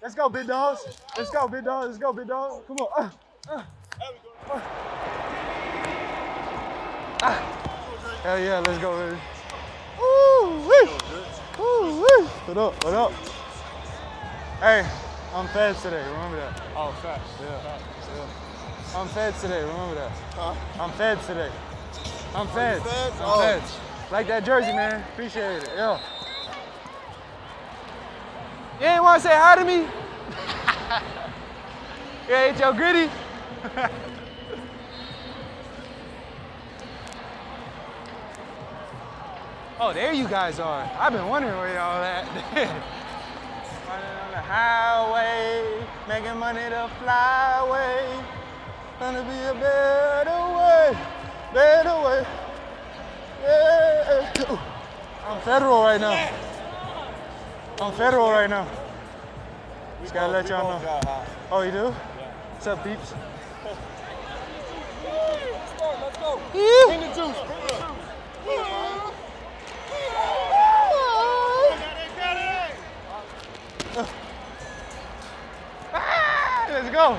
Let's go, big dogs. Let's go, big dogs. Let's go, big dogs. Come on. Uh, uh, uh. Ah. Hell yeah, let's go, baby. Woo, wee. Woo, wee. What up, what up? Hey, I'm fed today, remember that. Oh, facts. Yeah. Facts. Yeah. I'm fed today, remember that. Huh? I'm fed today. I'm fed. fed? I'm Oh. Like that jersey, man. Appreciate it. Yo. You ain't want to say hi to me? yeah, ain't your gritty? oh, there you guys are. I've been wondering where y'all at. Running on the highway, making money to fly away. Gonna be a better way, better way. Yeah. I'm federal right now. I'm federal right now. Just gotta let y'all know. Oh, you do? What's up, peeps? Let's go. Bring the juice. Let's go.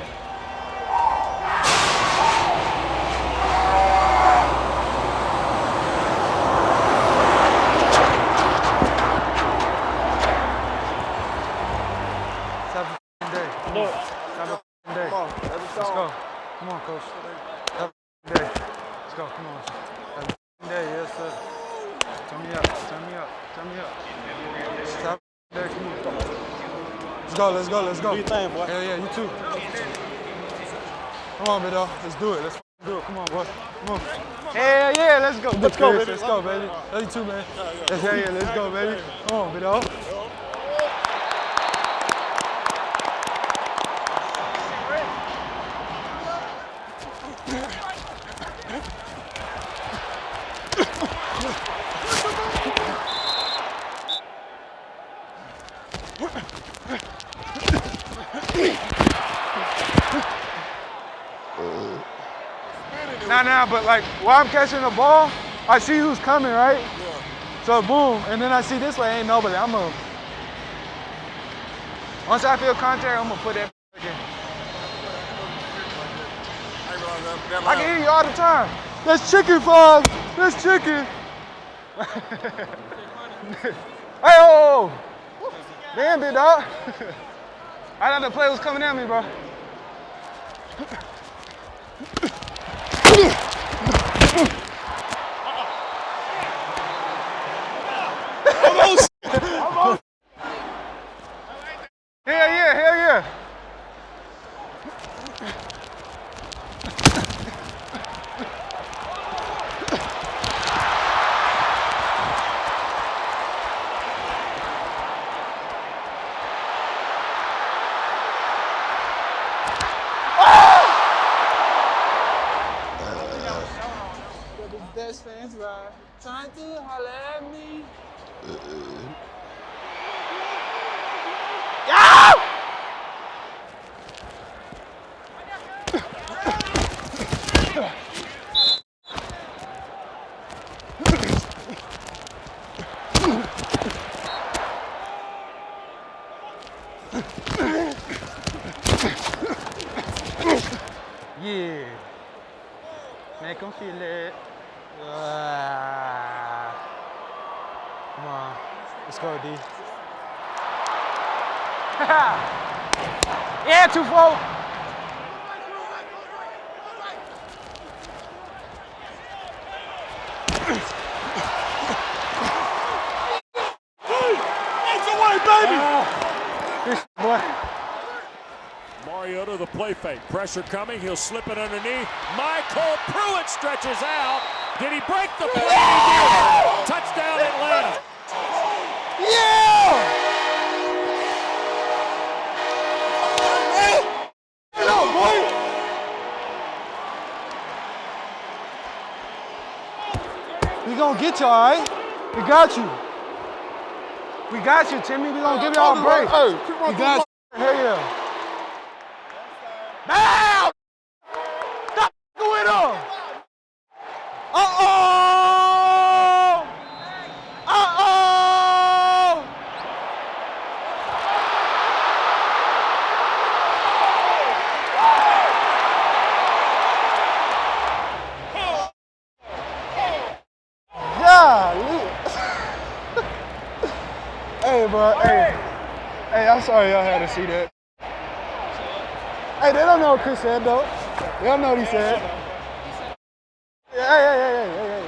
Let's have a f***ing day. Look. Have a f***ing day. Come on. Let it Let's go. go. Come on, coach. Have a f***ing day. Let's go. Come on. Have a f***ing day. Yes, sir. Turn me up. Turn me up. Turn me up. Let's have a f***ing day. Come on. Let's go. Let's go. Let's go. Do your thing, boy. Hell yeah, you too. Come on, big dog. Let's do it. Let's do it. Come on, boy. Come on. Hell yeah, let's go. Let's go, baby. Let's go, baby. Love you too, man. Yes, hell yeah, let's go, baby. Come on, big dog. Nah, now, but like while I'm catching the ball, I see who's coming, right? So boom, and then I see this way ain't nobody. I'm gonna. Once I feel contact, I'm gonna put that again. I can hear you all the time. That's chicken five. That's chicken. hey, oh, oh. oh. Damn, big dog. I thought the play was coming at me, bro. Hell yeah, hell yeah. Best fans holler me. Yeah! Make them feel it. Ah. Come on. Let's go, D. yeah, two four. It's away, baby. This boy. Mariota, the play fake. Pressure coming. He'll slip it underneath. MyCole Pruitt stretches out. Did he break the play? He did. Touchdown, Atlanta. Yeah! Get up, boy! We gonna get you, all right? We got you. We got you, Timmy. We gonna give y'all a break. Hey, keep We got you. Hell yeah. It, bro. Hey, hey, I'm sorry y'all had to see that. Hey, they don't know what Chris said though. They don't know what he said. Hey, hey, hey, hey, hey, hey,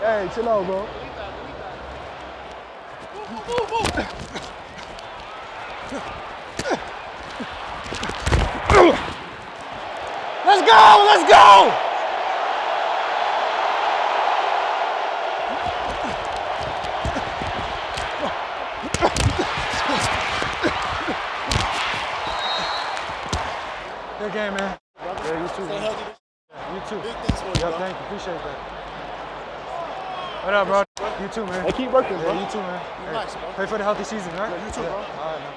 hey. Hey, chill out, bro. Let's go! Let's go! Good game, man. Yeah, you too. Stay Man. healthy. You too. Big things for you, Yeah, bro. thank you. Appreciate that. What up, bro? You too, man. Hey, keep working, bro. Yeah, you too, man. Hey, Relax, bro. Pray for the healthy season, right? Yeah, you too, Yeah. bro. All right, man.